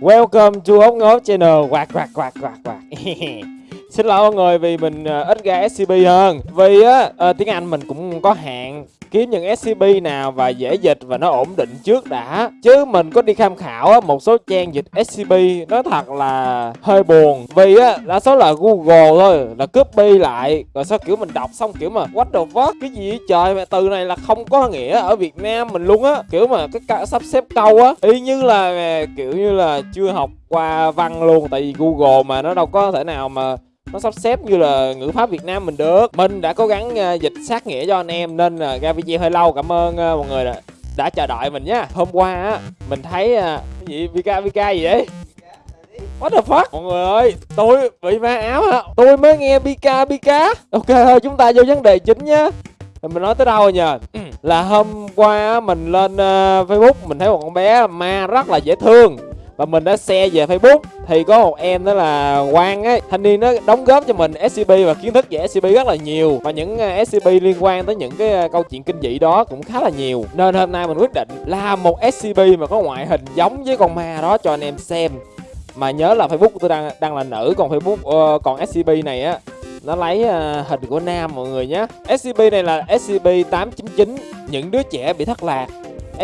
Welcome to ống ngố channel. Quạt quạt quạt quạt quạt. Xin lỗi mọi người vì mình uh, ít ra SCP hơn. Vì á uh, tiếng Anh mình cũng có hạn. Kiếm những SCP nào và dễ dịch và nó ổn định trước đã. Chứ mình có đi tham khảo một số trang dịch SCP Nói thật là hơi buồn. Vì á, đa số là Google thôi, Là copy lại, Rồi sao kiểu mình đọc xong kiểu mà, What the fuck? Cái gì vậy? Trời, mà từ này là không có nghĩa ở Việt Nam mình luôn á. Kiểu mà cái sắp xếp câu á, Y như là, kiểu như là chưa học qua văn luôn, Tại vì Google mà nó đâu có thể nào mà nó sắp xếp như là ngữ pháp Việt Nam mình được. Mình đã cố gắng à, dịch sát nghĩa cho anh em nên là ra video hơi lâu cảm ơn ờ, mọi người đã, đã chờ đợi mình nhá hôm qua á mình thấy ờ, cái gì Vika Vika gì đấy? What the fuck? Mọi người ơi Tôi bị ma áo hả Tôi mới nghe Pika Pika Ok thôi chúng ta vô vấn đề chính nhá. Mình nói tới đâu rồi nhờ? Là hôm qua mình lên ờ, Facebook mình thấy một con bé ma rất là dễ thương và mình đã share về Facebook. Thì có một em đó là Quang ấy. Thanh niên nó đóng góp cho mình SCP và kiến thức về SCP rất là nhiều. Và những ờ, SCP liên quan tới những cái ờ, câu chuyện kinh dị đó cũng khá là nhiều. Nên hôm nay mình quyết định làm một SCP mà có ngoại hình giống với con ma đó cho anh em xem. Mà nhớ là Facebook của tôi đang đang là nữ còn Facebook uh, còn SCP này á nó lấy uh, hình của nam mọi người nhé SCP này là SCP-899 những đứa trẻ bị thất lạc.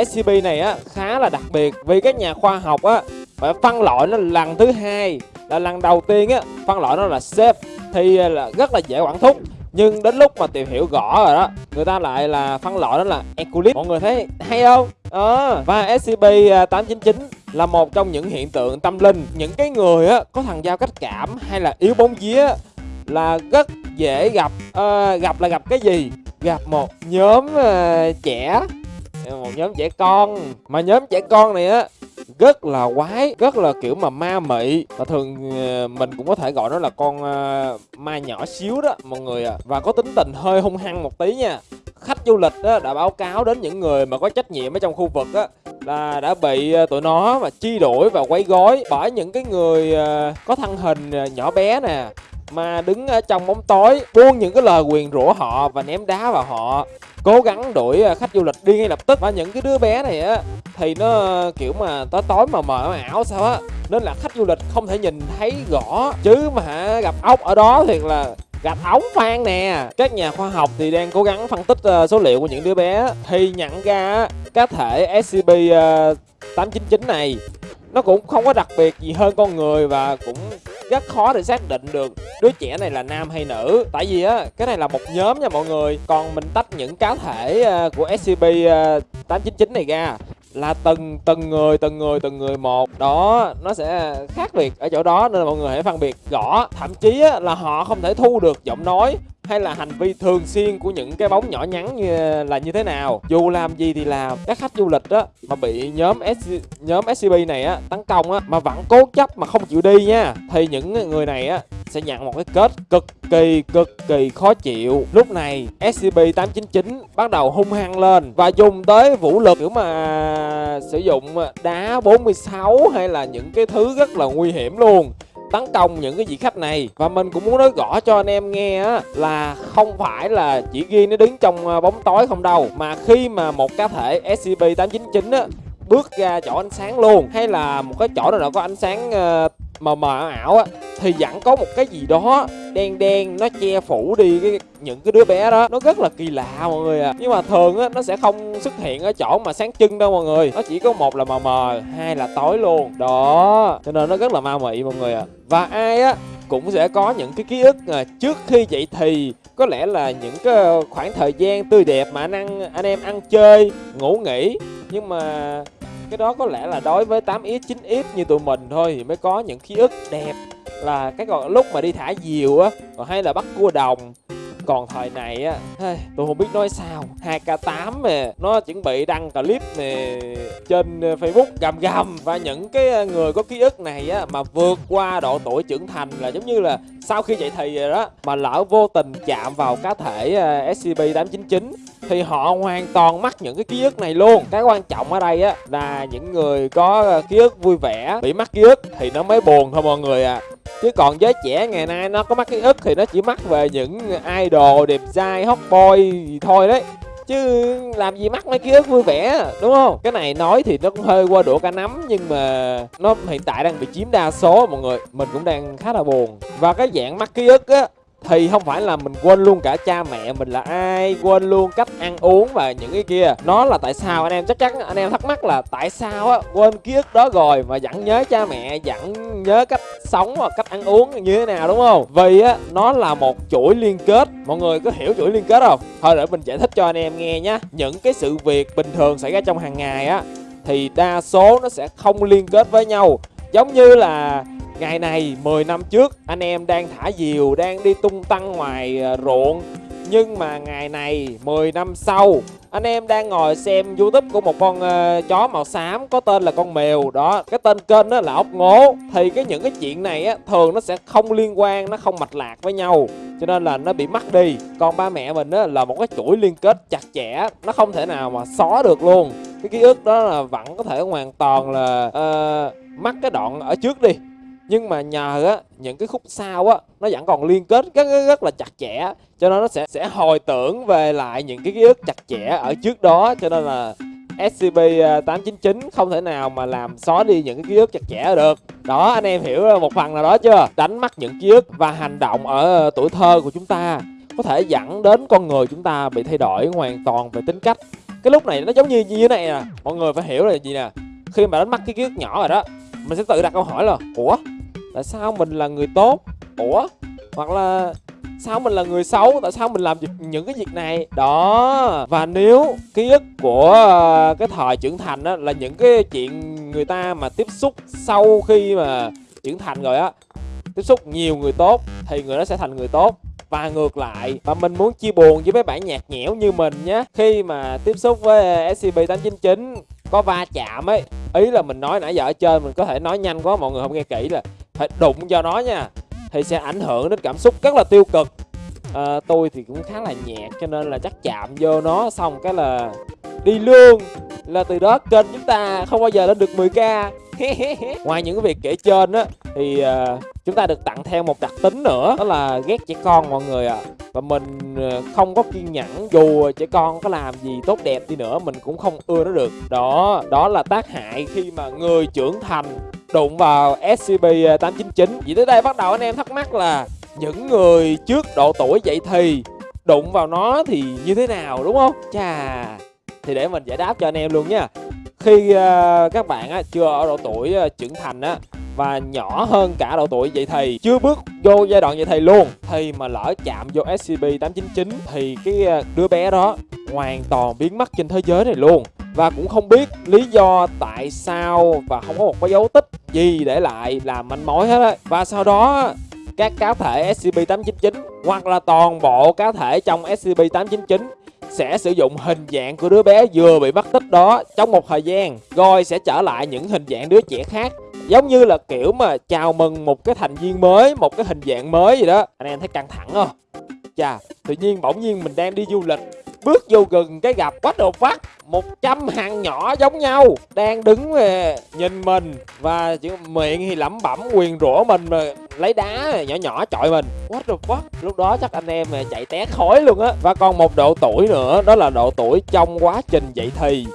SCP này á khá là đặc biệt. Vì các nhà khoa học á phải phân loại nó lần thứ hai là lần đầu tiên á phân loại nó là safe thì à, là rất là dễ quản thúc. Nhưng đến lúc mà tìm hiểu rõ rồi đó người ta lại là phân loại nó là equilib mọi người thấy hay không? Ờ và SCP-899 à, là một trong những hiện tượng tâm linh. Những cái người á có thằng giao cách cảm hay là yếu bóng vía là rất dễ gặp. À, gặp là gặp cái gì? Gặp một nhóm ờ, trẻ một nhóm trẻ con. Mà nhóm trẻ con này á rất là quái rất là kiểu mà ma mị. Và thường ờ, mình cũng có thể gọi nó là con ờ, ma nhỏ xíu đó mọi người à. Và có tính tình hơi hung hăng một tí nha. Khách du lịch á, đã báo cáo đến những người mà có trách nhiệm ở trong khu vực á là đã bị ờ, tụi nó mà chi đuổi và quấy gói bởi những cái người có thân hình nhỏ bé nè mà đứng ở trong bóng tối buông những cái lời quyền rủa họ và ném đá vào họ cố gắng đuổi à, khách du lịch đi ngay lập tức. Và những cái đứa bé này á, thì nó, kiểu mà, tối tối mà mờ ảo sao á. Nên là khách du lịch không thể nhìn thấy rõ chứ mà gặp ốc ở đó thiệt là gặp ống phan nè. Các nhà khoa học thì đang cố gắng phân tích à, số liệu của những đứa bé. Thì nhận ra cá thể SCP 899 à, này, nó cũng không có đặc biệt gì hơn con người và cũng rất khó để xác định được đứa trẻ này là nam hay nữ. Tại vì á cái này là một nhóm nha mọi người. Còn mình tách những cá thể ờ, của SCP 899 ờ, này ra là từng từng người từng người từng người một. Đó nó sẽ khác biệt ở chỗ đó nên là mọi người hãy phân biệt rõ. Thậm chí á, là họ không thể thu được giọng nói hay là hành vi thường xuyên của những cái bóng nhỏ nhắn như là như thế nào? Dù làm gì thì làm. Các khách du lịch á, mà bị nhóm S, nhóm scb này á, tấn công á, mà vẫn cố chấp mà không chịu đi nha. Thì những người này á, sẽ nhận một cái kết cực kỳ cực kỳ khó chịu. Lúc này SCP-899 bắt đầu hung hăng lên và dùng tới vũ lực kiểu mà sử dụng đá 46 hay là những cái thứ rất là nguy hiểm luôn tấn công những cái vị khách này. Và mình cũng muốn nói rõ cho anh em nghe á là không phải là chỉ ghi nó đứng trong ờ, bóng tối không đâu. Mà khi mà một cá thể SCP-899 á bước ra chỗ ánh sáng luôn. Hay là một cái chỗ nào đó có ánh sáng uh, mờ mờ ảo á thì vẫn có một cái gì đó đen đen nó che phủ đi cái những cái đứa bé đó. Nó rất là kỳ lạ mọi người à nhưng mà thường á nó sẽ không xuất hiện ở chỗ mà sáng trưng đâu mọi người. Nó chỉ có một là mờ mờ hai là tối luôn. Đó cho nên nó rất là ma mị mọi người à và ai á cũng sẽ có những cái ký ức à, trước khi dậy thì. Có lẽ là những cái khoảng thời gian tươi đẹp mà anh ăn anh em ăn chơi ngủ nghỉ. Nhưng mà cái đó có lẽ là đối với 8x 9x như tụi mình thôi, thì mới có những ký ức đẹp là cái còn lúc mà đi thả diều á, còn hay là bắt cua đồng còn thời này á tôi không biết nói sao. 2k8 nè, nó chuẩn bị đăng clip nè trên ờ, facebook gầm gầm. Và những cái ờ, người có ký ức này á mà vượt qua độ tuổi trưởng thành là giống như là sau khi dậy thì rồi đó mà lỡ vô tình chạm vào cá thể ờ, scp 899 thì họ hoàn toàn mắc những cái ký ức này luôn. Cái quan trọng ở đây á là những người có ký ức vui vẻ bị mắc ký ức thì nó mới buồn thôi mọi người à chứ còn giới trẻ ngày nay nó có mắc cái ức thì nó chỉ mắc về những idol đẹp trai, hot boy gì thôi đấy. Chứ làm gì mắc mấy ký ức vui vẻ, đúng không? Cái này nói thì nó cũng hơi qua đũa cả nắm, nhưng mà nó hiện tại đang bị chiếm đa số, mọi người. Mình cũng đang khá là buồn. Và cái dạng mắc ký ức á thì không phải là mình quên luôn cả cha mẹ mình là ai, quên luôn cách ăn uống và những cái kia. Nó là tại sao anh em chắc chắn, anh em thắc mắc là tại sao á, quên ký ức đó rồi mà vẫn nhớ cha mẹ, vẫn nhớ cách sống và cách ăn uống như thế nào, đúng không? Vì á, nó là một chuỗi liên kết. Mọi người có hiểu chuỗi liên kết không? Thôi để mình giải thích cho anh em nghe nhé những cái sự việc bình thường xảy ra trong hàng ngày á, thì đa số nó sẽ không liên kết với nhau. Giống như là Ngày này 10 năm trước anh em đang thả diều đang đi tung tăng ngoài ờ, ruộng. Nhưng mà ngày này 10 năm sau anh em đang ngồi xem youtube của một con uh, chó màu xám có tên là con mèo. Đó cái tên kênh đó là ốc ngố. Thì cái những cái chuyện này á thường nó sẽ không liên quan nó không mạch lạc với nhau. Cho nên là nó bị mất đi. Còn ba mẹ mình á là một cái chuỗi liên kết chặt chẽ nó không thể nào mà xóa được luôn. Cái ký ức đó là vẫn có thể hoàn toàn là uh, mắc cái đoạn ở trước đi nhưng mà nhờ á những cái khúc sau á nó vẫn còn liên kết rất, rất rất là chặt chẽ. Cho nên nó sẽ sẽ hồi tưởng về lại những cái ký ức chặt chẽ ở trước đó. Cho nên là SCP 899 à, không thể nào mà làm xóa đi những cái ký ức chặt chẽ được. Đó anh em hiểu một phần nào đó chưa? Đánh mất những ký ức và hành động ở tuổi thơ của chúng ta có thể dẫn đến con người chúng ta bị thay đổi hoàn toàn về tính cách. Cái lúc này nó giống như như thế này nè. Mọi người phải hiểu là gì nè? Khi mà đánh mất cái ký ức nhỏ rồi đó mình sẽ tự đặt câu hỏi là ủa tại sao mình là người tốt? Ủa? Hoặc là sao mình là người xấu? Tại sao mình làm những cái việc này? Đó. Và nếu ký ức của ờ, cái thời trưởng thành á là những cái chuyện người ta mà tiếp xúc sau khi mà trưởng thành rồi á, tiếp xúc nhiều người tốt thì người đó sẽ thành người tốt. Và ngược lại, và mình muốn chia buồn với mấy bạn nhạt nhẽo như mình nhé khi mà tiếp xúc với ờ, SCP-899 có va chạm ấy ý là mình nói nãy giờ ở trên mình có thể nói nhanh quá mọi người không nghe kỹ là phải đụng vào nó nha thì sẽ ảnh hưởng đến cảm xúc rất là tiêu cực. À, tôi thì cũng khá là nhẹ cho nên là chắc chạm vô nó xong cái là đi luôn. Là từ đó kênh chúng ta không bao giờ lên được 10k ngoài những cái việc kể trên á thì uh, chúng ta được tặng theo một đặc tính nữa đó là ghét trẻ con mọi người ạ à. và mình à, không có kiên nhẫn dù trẻ con có làm gì tốt đẹp đi nữa mình cũng không ưa nó được đó đó là tác hại khi mà người trưởng thành đụng vào SCP-899 Vậy tới đây bắt đầu anh em thắc mắc là những người trước độ tuổi dậy thì đụng vào nó thì như thế nào đúng không? Chà, thì để mình giải đáp cho anh em luôn nha khi ờ, các bạn chưa ở độ tuổi ờ, trưởng thành á và nhỏ hơn cả độ tuổi vậy thì chưa bước vô giai đoạn vậy thì luôn. Thì mà lỡ chạm vô SCP-899 thì cái ờ, đứa bé đó hoàn toàn biến mất trên thế giới này luôn. Và cũng không biết lý do tại sao và không có một cái dấu tích gì để lại làm manh mối hết á. Và sau đó các cá thể SCP-899 hoặc là toàn bộ cá thể trong SCP-899 sẽ sử dụng hình dạng của đứa bé vừa bị mất tích đó trong một thời gian. Rồi sẽ trở lại những hình dạng đứa trẻ khác. Giống như là kiểu mà chào mừng một cái thành viên mới, một cái hình dạng mới gì đó. Anh em thấy căng thẳng không? Chà, tự nhiên bỗng nhiên mình đang đi du lịch. Bước vô gần cái gặp quá đồ phát một trăm hàng nhỏ giống nhau. Đang đứng ờ, nhìn mình và miệng thì lẩm bẩm, quyền rủa mình mà lấy đá nhỏ nhỏ chọi mình what the fuck lúc đó chắc anh em chạy té khói luôn á và còn một độ tuổi nữa đó là độ tuổi trong quá trình dậy thì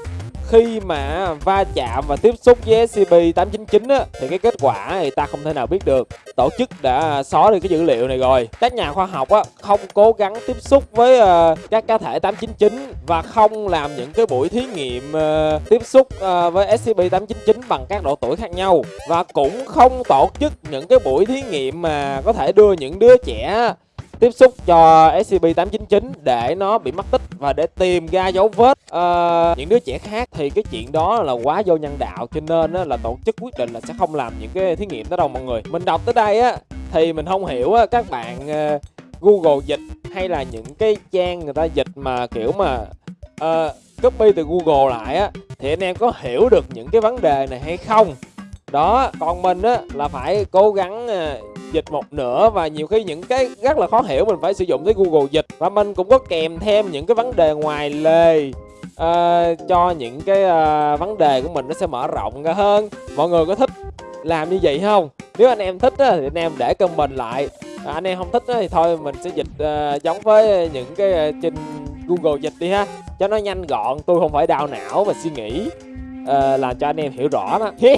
khi mà va chạm và tiếp xúc với SCP-899 á, thì cái kết quả thì ta không thể nào biết được. Tổ chức đã xóa được cái dữ liệu này rồi. Các nhà khoa học á, không cố gắng tiếp xúc với uh, các cá thể 899 và không làm những cái buổi thí nghiệm uh, tiếp xúc uh, với SCP-899 bằng các độ tuổi khác nhau. Và cũng không tổ chức những cái buổi thí nghiệm mà có thể đưa những đứa trẻ tiếp xúc cho SCP-899 để nó bị mất tích và để tìm ra dấu vết uh, những đứa trẻ khác. Thì cái chuyện đó là quá vô nhân đạo cho nên á, là tổ chức quyết định là sẽ không làm những cái thí nghiệm đó đâu mọi người. Mình đọc tới đây á thì mình không hiểu á, các bạn uh, Google dịch hay là những cái trang người ta dịch mà kiểu mà uh, copy từ Google lại á thì anh em có hiểu được những cái vấn đề này hay không? Đó còn mình á là phải cố gắng uh, dịch một nửa và nhiều khi những cái rất là khó hiểu mình phải sử dụng tới Google dịch và mình cũng có kèm thêm những cái vấn đề ngoài lề uh, cho những cái uh, vấn đề của mình nó sẽ mở rộng ra hơn. Mọi người có thích làm như vậy không? Nếu anh em thích á, thì anh em để comment lại à, anh em không thích thì thôi mình sẽ dịch uh, giống với những cái uh, trên Google dịch đi ha. Cho nó nhanh gọn tôi không phải đau não và suy nghĩ. À, uh, làm cho anh em hiểu rõ đó.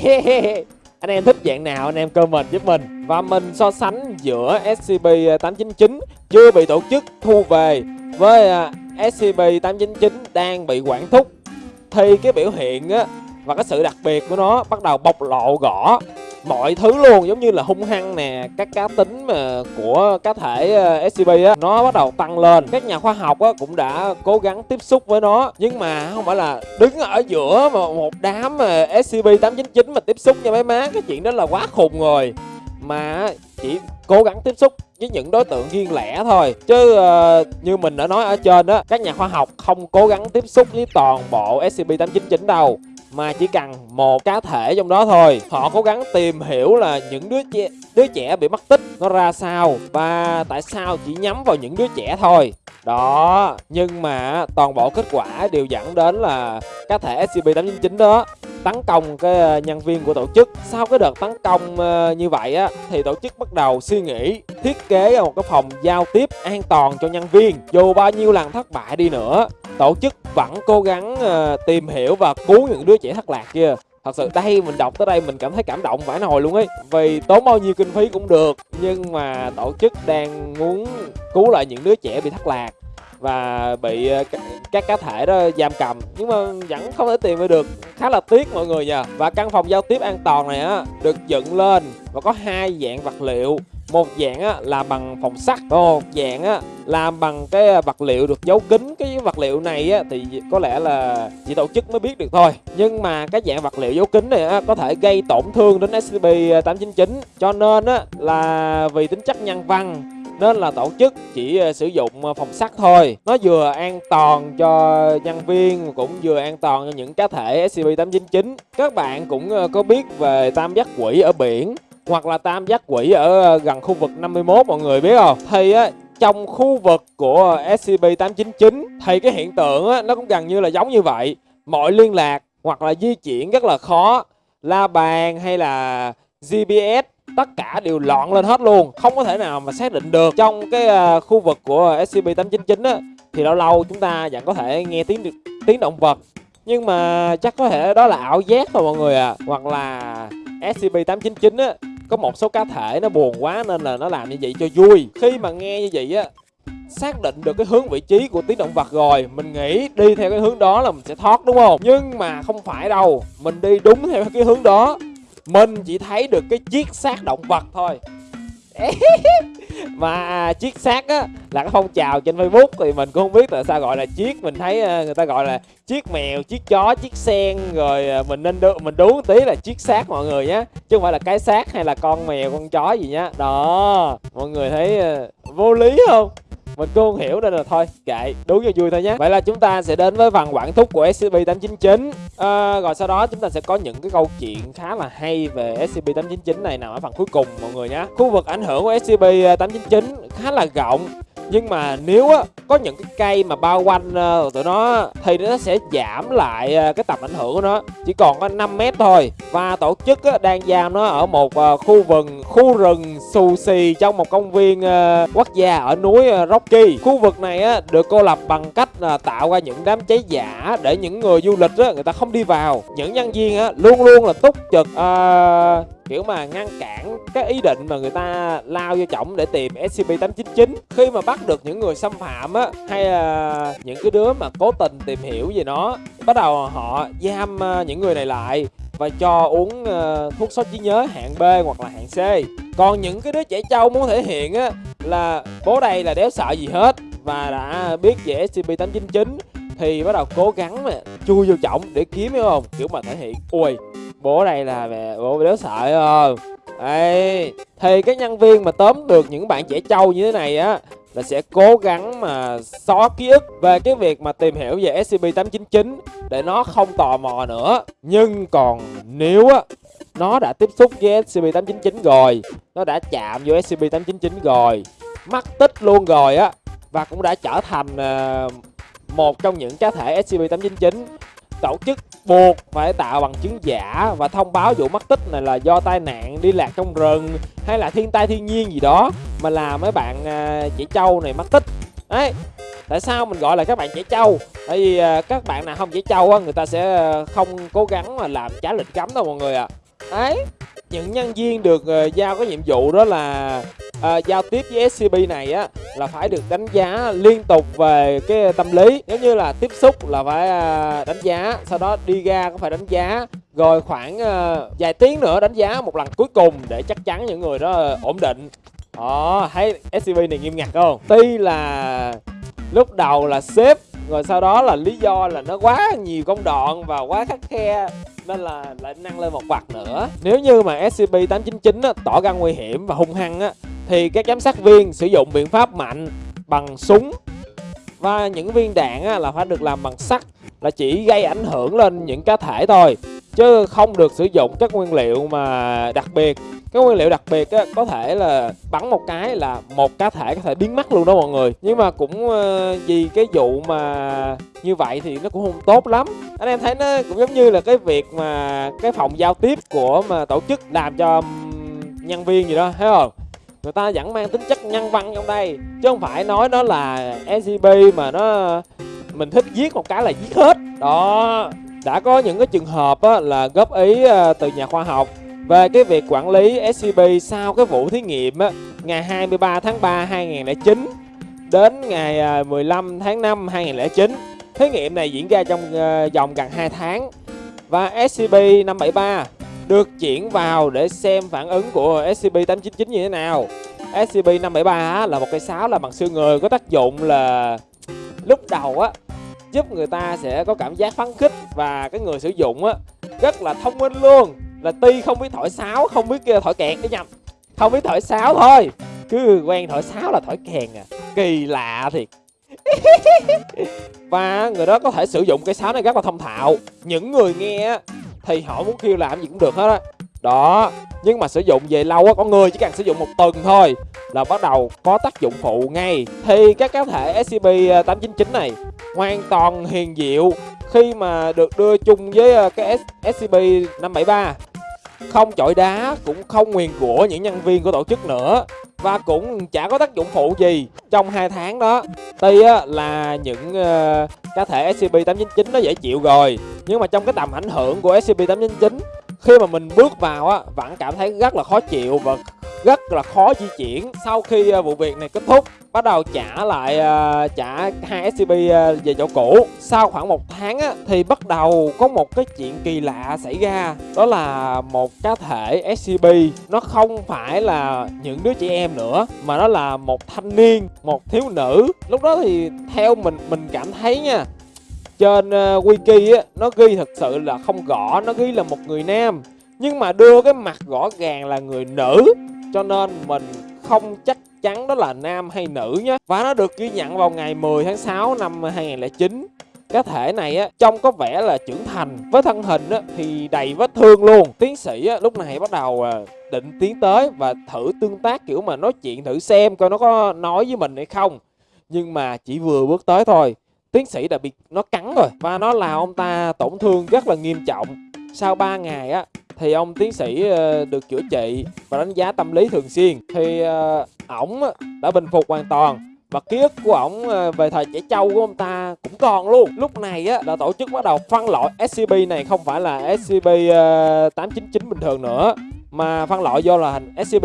Anh em thích dạng nào anh em comment giúp mình. Và mình so sánh giữa SCP-899 chưa bị tổ chức thu về với uh, SCP-899 đang bị quản thúc. Thì cái biểu hiện á và cái sự đặc biệt của nó bắt đầu bộc lộ rõ mọi thứ luôn giống như là hung hăng nè các cá tính mà của cá thể ờ, SCP á nó bắt đầu tăng lên. Các nhà khoa học á cũng đã cố gắng tiếp xúc với nó nhưng mà không phải là đứng ở giữa mà một đám mà SCP 899 mà tiếp xúc nha mấy má cái chuyện đó là quá khùng rồi. Mà chỉ cố gắng tiếp xúc với những đối tượng riêng lẻ thôi. Chứ uh, như mình đã nói ở trên đó các nhà khoa học không cố gắng tiếp xúc với toàn bộ SCP-899 đâu mà chỉ cần một cá thể trong đó thôi. Họ cố gắng tìm hiểu là những đứa trẻ đứa trẻ bị mất tích nó ra sao và tại sao chỉ nhắm vào những đứa trẻ thôi. Đó, nhưng mà toàn bộ kết quả đều dẫn đến là cá thể SCP-899 đó tấn công cái ờ, nhân viên của tổ chức. Sau cái đợt tấn công ờ, như vậy á, thì tổ chức bắt đầu suy nghĩ, thiết kế một cái phòng giao tiếp an toàn cho nhân viên. Dù bao nhiêu lần thất bại đi nữa tổ chức vẫn cố gắng uh, tìm hiểu và cứu những đứa trẻ thất lạc kia. Thật sự đây mình đọc tới đây mình cảm thấy cảm động vãi nồi luôn ấy. Vì tốn bao nhiêu kinh phí cũng được nhưng mà tổ chức đang muốn cứu lại những đứa trẻ bị thất lạc và bị ờ, các cá thể đó giam cầm. Nhưng mà vẫn không thể tìm được. Khá là tiếc mọi người nha và căn phòng giao tiếp an toàn này á được dựng lên và có hai dạng vật liệu. Một dạng á là bằng phòng sắt một dạng á làm bằng cái à, vật liệu được giấu kín cái vật liệu này á, thì có lẽ là chỉ tổ chức mới biết được thôi. Nhưng mà cái dạng vật liệu giấu kín này á, có thể gây tổn thương đến SCP à, 899 cho nên á, là vì tính chất nhân văn, nên là tổ chức chỉ à, sử dụng phòng sắt thôi. Nó vừa an toàn cho nhân viên, cũng vừa an toàn cho những cá thể SCP-899 các bạn cũng có biết về tam giác quỷ ở biển, hoặc là tam giác quỷ ở gần khu vực 51 mọi người biết không? Thì á trong khu vực của SCP-899 thì cái hiện tượng á, nó cũng gần như là giống như vậy. Mọi liên lạc hoặc là di chuyển rất là khó. La bàn hay là GPS tất cả đều loạn lên hết luôn. Không có thể nào mà xác định được. Trong cái uh, khu vực của SCP-899 á thì lâu lâu chúng ta vẫn có thể nghe tiếng tiếng động vật. Nhưng mà chắc có thể đó là ảo giác thôi mọi người à hoặc là SCP-899 á có một số cá thể nó buồn quá nên là nó làm như vậy cho vui. Khi mà nghe như vậy á, xác định được cái hướng vị trí của tiếng động vật rồi, mình nghĩ đi theo cái hướng đó là mình sẽ thoát, đúng không? Nhưng mà không phải đâu, mình đi đúng theo cái hướng đó. Mình chỉ thấy được cái chiếc xác động vật thôi. mà à, chiếc xác á, là cái phong trào trên facebook thì mình cũng không biết tại sao gọi là chiếc. Mình thấy à, người ta gọi là chiếc mèo, chiếc chó, chiếc sen, rồi à, mình nên đu, mình đúng tí là chiếc xác mọi người nhé chứ không phải là cái xác hay là con mèo, con chó gì nhá. Đó, mọi người thấy vô lý không? Mình cũng không hiểu nên là thôi kệ. Đúng cho vui thôi nhé. Vậy là chúng ta sẽ đến với phần quản thúc của scp 899 à, rồi sau đó chúng ta sẽ có những cái câu chuyện khá là hay về scp 899 này nằm ở phần cuối cùng mọi người nhé. Khu vực ảnh hưởng của scp 899 ờ, khá là rộng nhưng mà nếu á có những cái cây mà bao quanh uh, tụi nó thì nó sẽ giảm lại uh, cái tầm ảnh hưởng của nó. Chỉ còn có 5 mét thôi. Và tổ chức á, đang giam nó ở một uh, khu vườn khu rừng xù xì trong một công viên uh, quốc gia ở núi uh, Rocky. Khu vực này á, được cô lập bằng cách uh, tạo ra những đám cháy giả để những người du lịch á, người ta không đi vào. Những nhân viên á, luôn luôn là túc trực uh, kiểu mà ngăn cản cái ý định mà người ta lao vô trọng để tìm SCP-899 khi mà bắt được những người xâm phạm á hay là những cái đứa mà cố tình tìm hiểu về nó bắt đầu họ giam ờ, những người này lại và cho uống uh, thuốc sót trí nhớ hạng B hoặc là hạng C. Còn những cái đứa trẻ trâu muốn thể hiện á là bố đây là đéo sợ gì hết và đã biết về SCP-899 thì bắt đầu cố gắng mà chui vô trọng để kiếm hiểu không? Kiểu mà thể hiện ui bố đây là mẹ bố đéo sợ không Đấy, thì cái nhân viên mà tóm được những bạn trẻ trâu như thế này á là sẽ cố gắng mà xóa ký ức về cái việc mà tìm hiểu về SCP-899 để nó không tò mò nữa. Nhưng còn nếu á nó đã tiếp xúc với SCP-899 rồi, nó đã chạm vô SCP-899 rồi, mắc tích luôn rồi á và cũng đã trở thành uh, một trong những cá thể SCP-899 tổ chức buộc phải tạo bằng chứng giả và thông báo vụ mất tích này là do tai nạn đi lạc trong rừng hay là thiên tai thiên nhiên gì đó mà làm mấy bạn uh, chị châu này mất tích đấy tại sao mình gọi là các bạn trẻ trâu tại vì à, các bạn nào không trẻ trâu á người ta sẽ à, không cố gắng mà làm trái lịch cấm đâu mọi người ạ à. đấy những nhân viên được à, giao cái nhiệm vụ đó là à, giao tiếp với scb này á là phải được đánh giá liên tục về cái tâm lý. Nếu như là tiếp xúc là phải à, đánh giá sau đó đi ra cũng phải đánh giá. Rồi khoảng à, vài tiếng nữa đánh giá một lần cuối cùng để chắc chắn những người đó ổn định. Đó thấy scb này nghiêm ngặt không? Tuy là lúc đầu là sếp rồi sau đó là lý do là nó quá nhiều công đoạn và quá khắc khe nên là lại nâng lên một bậc nữa. Nếu như mà SCP-899 á, tỏ ra nguy hiểm và hung hăng á thì các giám sát viên sử dụng biện pháp mạnh bằng súng. Và những viên đạn á, là phải được làm bằng sắt là chỉ gây ảnh hưởng lên những cá thể thôi chứ không được sử dụng các nguyên liệu mà đặc biệt. Cái nguyên liệu đặc biệt á, có thể là bắn một cái là một cá thể có thể biến mất luôn đó mọi người. Nhưng mà cũng ờ, vì cái vụ mà như vậy thì nó cũng không tốt lắm. Anh em thấy nó cũng giống như là cái việc mà cái phòng giao tiếp của mà tổ chức làm cho nhân viên gì đó thấy không? Người ta vẫn mang tính chất nhân văn trong đây chứ không phải nói nó là scp mà nó mình thích giết một cái là giết hết đó đã có những cái trường hợp á, là góp ý à, từ nhà khoa học về cái việc quản lý SCP sau cái vụ thí nghiệm á, ngày 23 tháng 3 2009 đến ngày ờ, 15 tháng 5 2009. Thí nghiệm này diễn ra trong uh, vòng gần 2 tháng và SCP-573 được chuyển vào để xem phản ứng của SCP-899 như thế nào. SCP-573 là một cây sáo là bằng xương người, có tác dụng là lúc đầu á, giúp người ta sẽ có cảm giác phấn khích và cái người sử dụng á, rất là thông minh luôn. Là tuy không biết thổi sáo, không biết thổi kèn cái nhầm không biết thổi sáo thôi, cứ quen thổi sáo là thổi kèn à. Kỳ lạ thiệt. Và người đó có thể sử dụng cái sáo này rất là thông thạo. Những người nghe thì họ muốn kêu làm gì cũng được hết á. Đó, nhưng mà sử dụng về lâu á có người chỉ cần sử dụng một tuần thôi là bắt đầu có tác dụng phụ ngay. Thì các cá thể scp 899 à, này hoàn toàn hiền diệu khi mà được đưa chung với à, cái scp 573 không chọi đá, cũng không nguyền của những nhân viên của tổ chức nữa và cũng chả có tác dụng phụ gì trong hai tháng đó. Tuy á, là những uh, cá thể SCP-899 nó dễ chịu rồi nhưng mà trong cái tầm ảnh hưởng của SCP-899 khi mà mình bước vào á vẫn cảm thấy rất là khó chịu và rất là khó di chuyển. Sau khi à, vụ việc này kết thúc bắt đầu trả lại à, trả hai scb à, về chỗ cũ. Sau khoảng một tháng á, thì bắt đầu có một cái chuyện kỳ lạ xảy ra. Đó là một cá thể scb nó không phải là những đứa trẻ em nữa mà nó là một thanh niên một thiếu nữ. Lúc đó thì theo mình mình cảm thấy nha trên wiki á nó ghi thật sự là không rõ nó ghi là một người nam. Nhưng mà đưa cái mặt rõ ràng là người nữ cho nên mình không chắc chắn đó là nam hay nữ nhé và nó được ghi nhận vào ngày 10 tháng 6 năm 2009 cá thể này á trông có vẻ là trưởng thành. Với thân hình á thì đầy vết thương luôn. Tiến sĩ á lúc này bắt đầu à, định tiến tới và thử tương tác kiểu mà nói chuyện thử xem coi nó có nói với mình hay không. Nhưng mà chỉ vừa bước tới thôi. Tiến sĩ đã bị nó cắn rồi. Và nó làm ông ta tổn thương rất là nghiêm trọng. Sau 3 ngày á thì ông tiến sĩ ờ, được chữa trị và đánh giá tâm lý thường xuyên. Thì ờ, ổng đã bình phục hoàn toàn và ký ức của ổng ờ, về thời trẻ trâu của ông ta cũng còn luôn. Lúc này á là tổ chức bắt đầu phân loại scp này không phải là scp 899 bình thường nữa, mà phân loại do là thành scp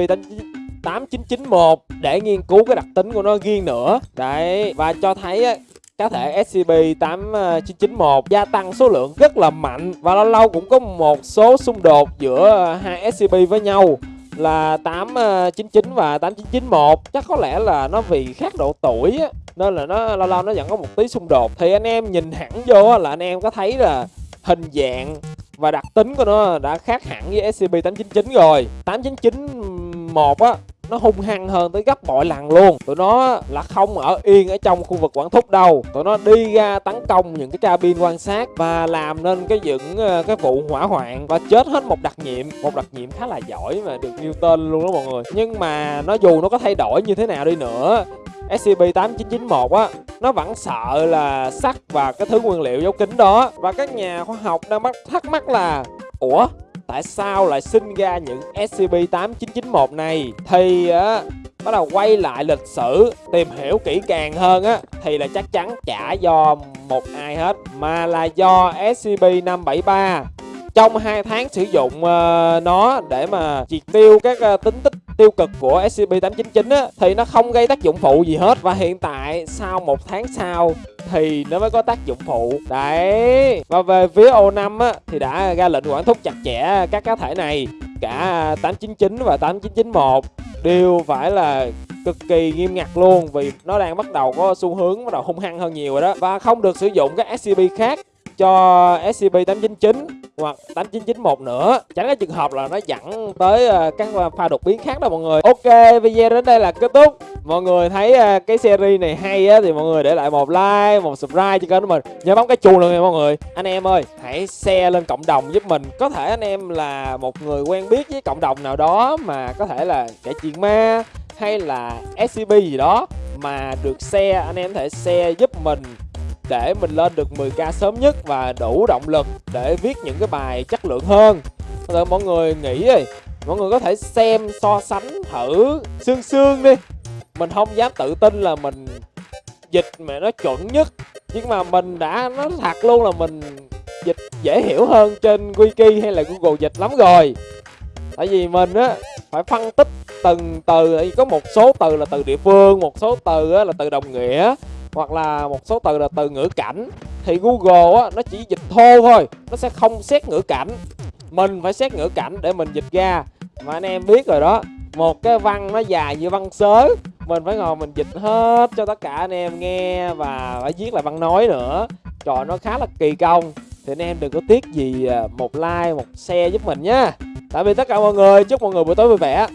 8991 để nghiên cứu cái đặc tính của nó riêng nữa. Đấy, và cho thấy cá thể SCP-8991 ờ, gia tăng số lượng rất là mạnh và lâu lâu cũng có một số xung đột giữa ờ, hai SCP với nhau là 899 ờ, và 8991 chắc có lẽ là nó vì khác độ tuổi á, nên là nó lâu lâu nó vẫn có một tí xung đột. Thì anh em nhìn hẳn vô là anh em có thấy là hình dạng và đặc tính của nó đã khác hẳn với SCP-899 rồi. 8991 á nó hung hăng hơn tới gấp bội lần luôn. Tụi nó là không ở yên ở trong khu vực quản thúc đâu. Tụi nó đi ra tấn công những cái cabin quan sát và làm nên cái những ờ, cái vụ hỏa hoạn và chết hết một đặc nhiệm. Một đặc nhiệm khá là giỏi mà được nêu tên luôn đó mọi người. Nhưng mà nó dù nó có thay đổi như thế nào đi nữa SCP-8991 á, nó vẫn sợ là sắt và cái thứ nguyên liệu dấu kính đó. Và các nhà khoa học đang bắt thắc mắc là, ủa tại sao lại sinh ra những SCP-8991 này? Thì á bắt đầu quay lại lịch sử tìm hiểu kỹ càng hơn á thì là chắc chắn chả do một ai hết mà là do SCP-573 trong hai tháng sử dụng uh, nó để mà triệt tiêu các uh, tính tích tiêu cực của SCP-899 á, thì nó không gây tác dụng phụ gì hết. Và hiện tại, sau một tháng sau, thì nó mới có tác dụng phụ. Đấy. Và về phía O5 á, thì đã ra lệnh quản thúc chặt chẽ các cá thể này. Cả 899 và 8991 đều phải là cực kỳ nghiêm ngặt luôn, vì nó đang bắt đầu có xu hướng bắt đầu hung hăng hơn nhiều rồi đó. Và không được sử dụng các SCP khác cho SCP-899 hoặc 8991 nữa. Tránh cái trường hợp là nó dẫn tới ờ, các ờ, pha đột biến khác đó mọi người. Ok, video đến đây là kết thúc. Mọi người thấy ờ, cái series này hay á thì mọi người để lại một like, một subscribe cho kênh của mình. Nhớ bấm cái chuông luôn nha mọi người. Anh em ơi, hãy share lên cộng đồng giúp mình. Có thể anh em là một người quen biết với cộng đồng nào đó mà có thể là kể chuyện ma hay là scb gì đó mà được share, anh em có thể share giúp mình để mình lên được 10k sớm nhất và đủ động lực để viết những cái bài chất lượng hơn. Rồi mọi người nghĩ đi mọi người có thể xem so sánh thử xương xương đi. Mình không dám tự tin là mình dịch mà nó chuẩn nhất nhưng mà mình đã nói thật luôn là mình dịch dễ hiểu hơn trên wiki hay là google dịch lắm rồi. Tại vì mình á phải phân tích từng từ có một số từ là từ địa phương một số từ á, là từ đồng nghĩa hoặc là một số từ là từ ngữ cảnh, thì Google á, nó chỉ dịch thô thôi, nó sẽ không xét ngữ cảnh. Mình phải xét ngữ cảnh để mình dịch ra. Mà anh em biết rồi đó, một cái văn nó dài như văn sớ, mình phải ngồi mình dịch hết cho tất cả anh em nghe và phải viết lại văn nói nữa. Trời, nó khá là kỳ công. Thì anh em đừng có tiếc gì à, một like, một share giúp mình nhé tạm biệt tất cả mọi người, chúc mọi người buổi tối vui vẻ.